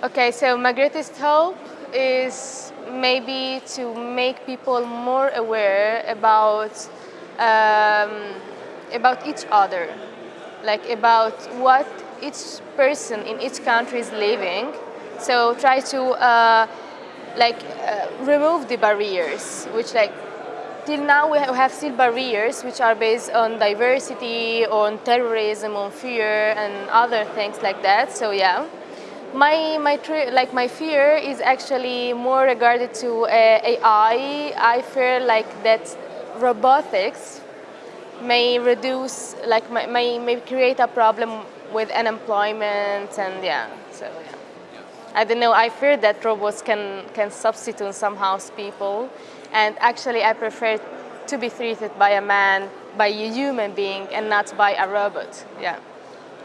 Okay, so my greatest hope is maybe to make people more aware about um, about each other, like about what each person in each country is living. So try to uh, like uh, remove the barriers, which like till now we have still barriers which are based on diversity, on terrorism, on fear, and other things like that. So yeah. My, my, like my fear is actually more regarded to uh, AI. I fear like that robotics may reduce, like may, may create a problem with unemployment and yeah, so yeah. I don't know, I fear that robots can, can substitute somehow people and actually I prefer to be treated by a man, by a human being and not by a robot, yeah.